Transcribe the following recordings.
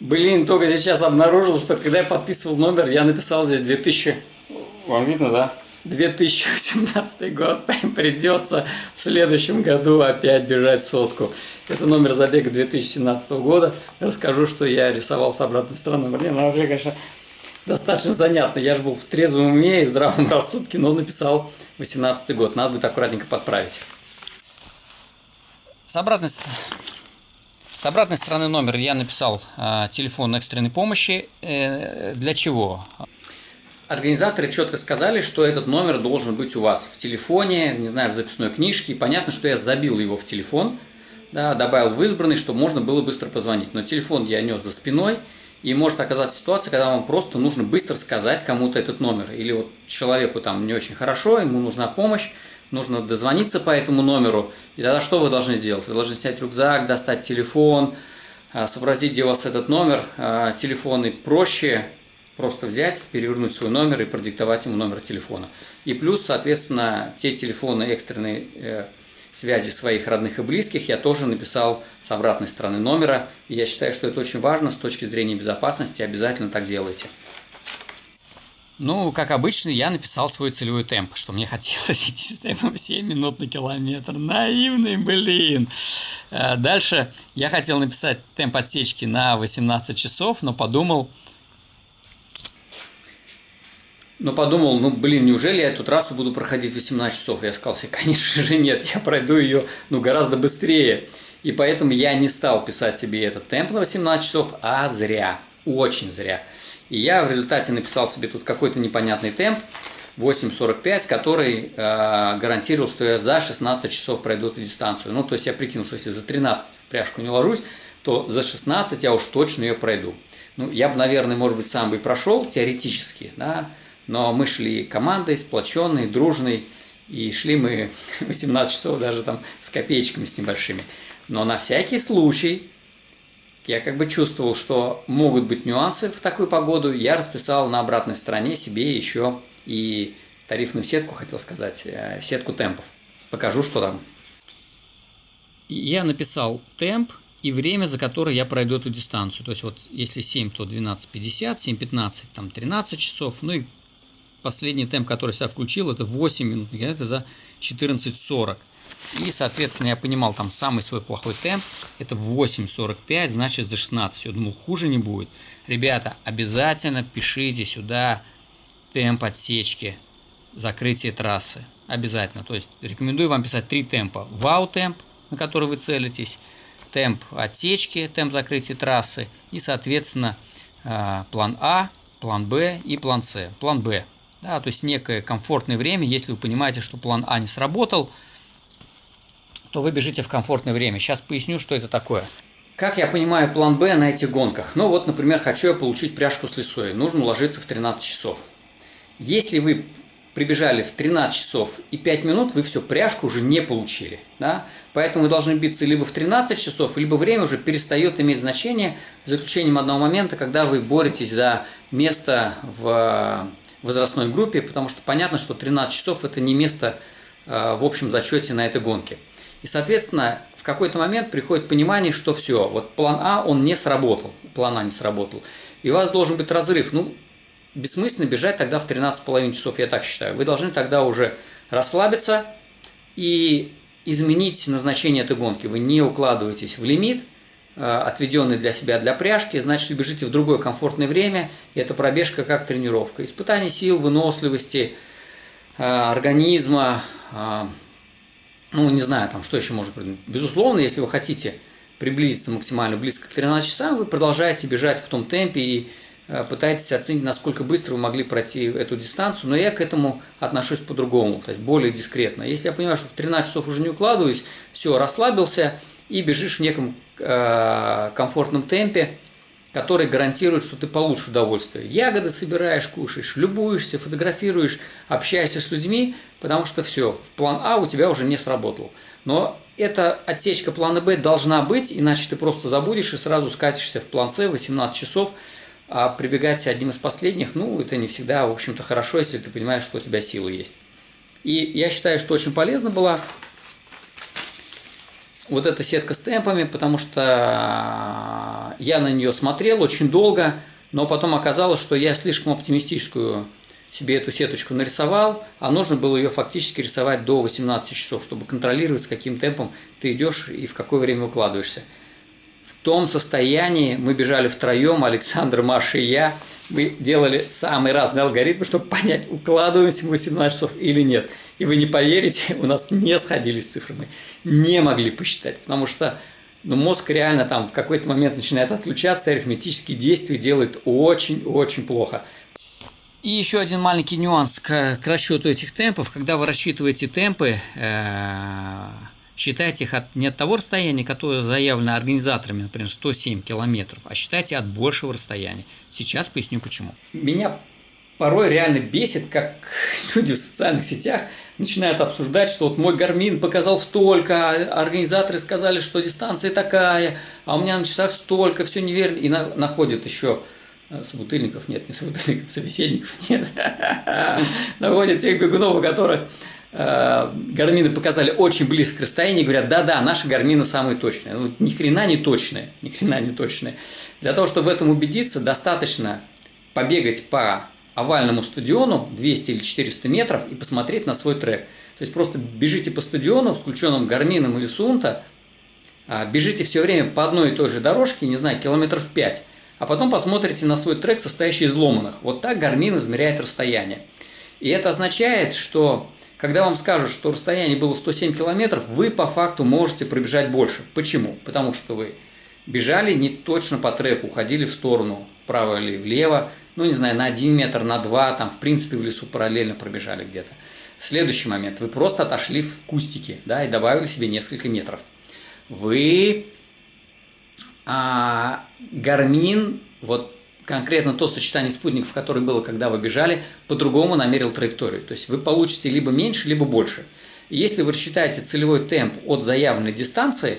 Блин, только сейчас обнаружил, что когда я подписывал номер, я написал здесь 2000... Вам видно, да? 2018 год. Придется в следующем году опять бежать сотку. Это номер забега 2017 года. Расскажу, что я рисовал с обратной стороны. Блин, ну вообще, конечно, достаточно занятно. Я же был в трезвом уме и здравом рассудке, но написал 18 год. Надо будет аккуратненько подправить. С обратной, с обратной стороны номера я написал э, телефон экстренной помощи. Э, для чего? Организаторы четко сказали, что этот номер должен быть у вас в телефоне, не знаю, в записной книжке. И понятно, что я забил его в телефон, да, добавил в избранный, чтобы можно было быстро позвонить. Но телефон я нес за спиной, и может оказаться ситуация, когда вам просто нужно быстро сказать кому-то этот номер. Или вот человеку там не очень хорошо, ему нужна помощь, нужно дозвониться по этому номеру. И тогда что вы должны сделать? Вы должны снять рюкзак, достать телефон, а, сообразить, где у вас этот номер. А, телефоны проще просто взять, перевернуть свой номер и продиктовать ему номер телефона. И плюс, соответственно, те телефоны экстренной э, связи своих родных и близких я тоже написал с обратной стороны номера. И я считаю, что это очень важно с точки зрения безопасности. Обязательно так делайте. Ну, как обычно, я написал свой целевой темп, что мне хотелось идти с темпом 7 минут на километр. Наивный, блин! Э, дальше я хотел написать темп отсечки на 18 часов, но подумал, но подумал, ну блин, неужели я эту трассу буду проходить 18 часов? Я сказал себе, конечно же нет, я пройду ее ну, гораздо быстрее. И поэтому я не стал писать себе этот темп на 18 часов, а зря, очень зря. И я в результате написал себе тут какой-то непонятный темп, 8.45, который э, гарантировал, что я за 16 часов пройду эту дистанцию. Ну, то есть я прикинул, что если за 13 в пряжку не ложусь, то за 16 я уж точно ее пройду. Ну, я бы, наверное, может быть, сам бы и прошел теоретически, да, но мы шли командой, сплоченной, дружной, и шли мы 18 часов даже там с копеечками с небольшими. Но на всякий случай, я как бы чувствовал, что могут быть нюансы в такую погоду, я расписал на обратной стороне себе еще и тарифную сетку, хотел сказать, э, сетку темпов. Покажу, что там. Я написал темп и время, за которое я пройду эту дистанцию. То есть вот если 7, то 12.50, 7.15, там 13 часов, ну и последний темп, который я включил, это 8 минут, это за 14.40. И, соответственно, я понимал, там самый свой плохой темп, это 8.45, значит за 16. Я думал, хуже не будет. Ребята, обязательно пишите сюда темп отсечки, закрытие трассы. Обязательно. То есть рекомендую вам писать три темпа. Вау темп, на который вы целитесь, темп отсечки, темп закрытия трассы и, соответственно, а, план А, план Б и план С. План Б да, то есть некое комфортное время, если вы понимаете, что план А не сработал, то вы бежите в комфортное время. Сейчас поясню, что это такое. Как я понимаю план Б на этих гонках? Ну вот, например, хочу я получить пряжку с лесой, нужно уложиться в 13 часов. Если вы прибежали в 13 часов и 5 минут, вы все, пряжку уже не получили. Да? Поэтому вы должны биться либо в 13 часов, либо время уже перестает иметь значение, за исключением одного момента, когда вы боретесь за место в возрастной группе, потому что понятно, что 13 часов это не место э, в общем зачете на этой гонке. И, соответственно, в какой-то момент приходит понимание, что все, вот план А, он не сработал, план А не сработал. И у вас должен быть разрыв. Ну, бессмысленно бежать тогда в 13,5 часов, я так считаю. Вы должны тогда уже расслабиться и изменить назначение этой гонки. Вы не укладываетесь в лимит, Э, отведенный для себя для пряжки, значит, вы бежите в другое комфортное время, и это пробежка как тренировка. Испытание сил, выносливости, э, организма, э, ну, не знаю, там, что еще может быть. Безусловно, если вы хотите приблизиться максимально близко к 13 часам, вы продолжаете бежать в том темпе и пытаетесь оценить, насколько быстро вы могли пройти эту дистанцию, но я к этому отношусь по-другому, то есть более дискретно. Если я понимаю, что в 13 часов уже не укладываюсь, все, расслабился и бежишь в неком Э, комфортном темпе, который гарантирует, что ты получишь удовольствие. Ягоды собираешь, кушаешь, любуешься, фотографируешь, общаешься с людьми, потому что все, план А у тебя уже не сработал. Но эта отсечка плана Б должна быть, иначе ты просто забудешь и сразу скатишься в план С 18 часов, а прибегать одним из последних, ну, это не всегда, в общем-то, хорошо, если ты понимаешь, что у тебя силы есть. И я считаю, что очень полезно было вот эта сетка с темпами, потому что я на нее смотрел очень долго, но потом оказалось, что я слишком оптимистическую себе эту сеточку нарисовал, а нужно было ее фактически рисовать до 18 часов, чтобы контролировать, с каким темпом ты идешь и в какое время укладываешься. Том состоянии мы бежали втроем, Александр, Маша и я, мы делали самые разные алгоритмы, чтобы понять, укладываемся мы 18 часов или нет. И вы не поверите, у нас не сходились цифры, мы не могли посчитать, потому что ну, мозг реально там в какой-то момент начинает отключаться, арифметические действия делает очень-очень плохо. И еще один маленький нюанс к, к расчету этих темпов. Когда вы рассчитываете темпы, э, считайте их от, не от того расстояния, которое заявлено организаторами, например, 107 километров, а считайте от большего расстояния. Сейчас поясню почему. Меня порой реально бесит, как люди в социальных сетях начинают обсуждать, что вот мой гармин показал столько, а организаторы сказали, что дистанция такая, а у меня на часах столько, все неверно, и на, находят еще Э, собутыльников нет, не собутыльников, собеседников нет. Находят тех бегунов, у которых э, гармины показали очень близко к расстоянию, говорят, да-да, наши гармины самые точные. Ну, ни хрена не точные, ни хрена не точные. Для того, чтобы в этом убедиться, достаточно побегать по овальному стадиону 200 или 400 метров и посмотреть на свой трек. То есть просто бежите по стадиону с включенным гармином или сунта, а, бежите все время по одной и той же дорожке, не знаю, километров 5, а потом посмотрите на свой трек, состоящий из ломаных. Вот так гармин измеряет расстояние. И это означает, что когда вам скажут, что расстояние было 107 километров, вы по факту можете пробежать больше. Почему? Потому что вы бежали не точно по треку, уходили в сторону, вправо или влево, ну, не знаю, на 1 метр, на 2, там, в принципе, в лесу параллельно пробежали где-то. Следующий момент. Вы просто отошли в кустики, да, и добавили себе несколько метров. Вы а Гармин, вот конкретно то сочетание спутников, которое было, когда вы бежали, по-другому намерил траекторию. То есть вы получите либо меньше, либо больше. Если вы рассчитаете целевой темп от заявленной дистанции,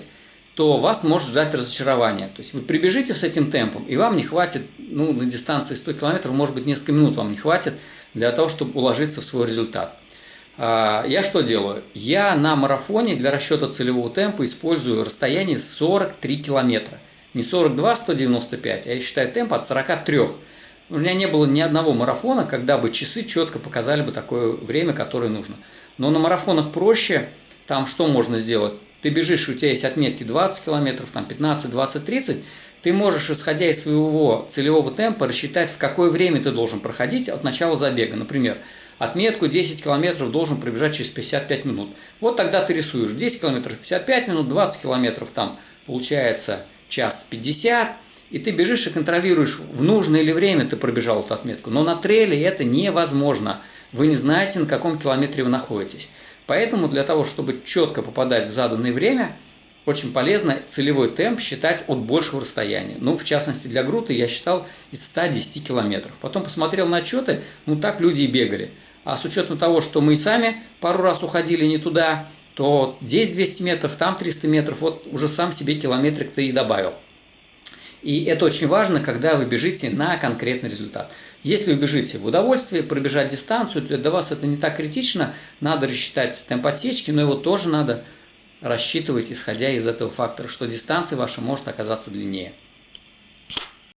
то вас может ждать разочарование. То есть вы прибежите с этим темпом, и вам не хватит, ну, на дистанции 100 км, может быть, несколько минут вам не хватит для того, чтобы уложиться в свой результат. А, я что делаю? Я на марафоне для расчета целевого темпа использую расстояние 43 километра не 42 195, а я считаю темп от 43. У меня не было ни одного марафона, когда бы часы четко показали бы такое время, которое нужно. Но на марафонах проще, там что можно сделать? Ты бежишь, у тебя есть отметки 20 километров, там 15, 20, 30, ты можешь, исходя из своего целевого темпа, рассчитать, в какое время ты должен проходить от начала забега. Например, отметку 10 километров должен пробежать через 55 минут. Вот тогда ты рисуешь 10 километров 55 минут, 20 километров там получается час 50, и ты бежишь и контролируешь, в нужное ли время ты пробежал эту отметку. Но на трейле это невозможно. Вы не знаете, на каком километре вы находитесь. Поэтому для того, чтобы четко попадать в заданное время, очень полезно целевой темп считать от большего расстояния. Ну, в частности, для груты я считал из 110 километров. Потом посмотрел на отчеты, ну, так люди и бегали. А с учетом того, что мы и сами пару раз уходили не туда, то здесь 200 метров, там 300 метров, вот уже сам себе километрик ты и добавил. И это очень важно, когда вы бежите на конкретный результат. Если вы бежите в удовольствие, пробежать дистанцию, то для вас это не так критично, надо рассчитать темп отсечки, но его тоже надо рассчитывать, исходя из этого фактора, что дистанция ваша может оказаться длиннее.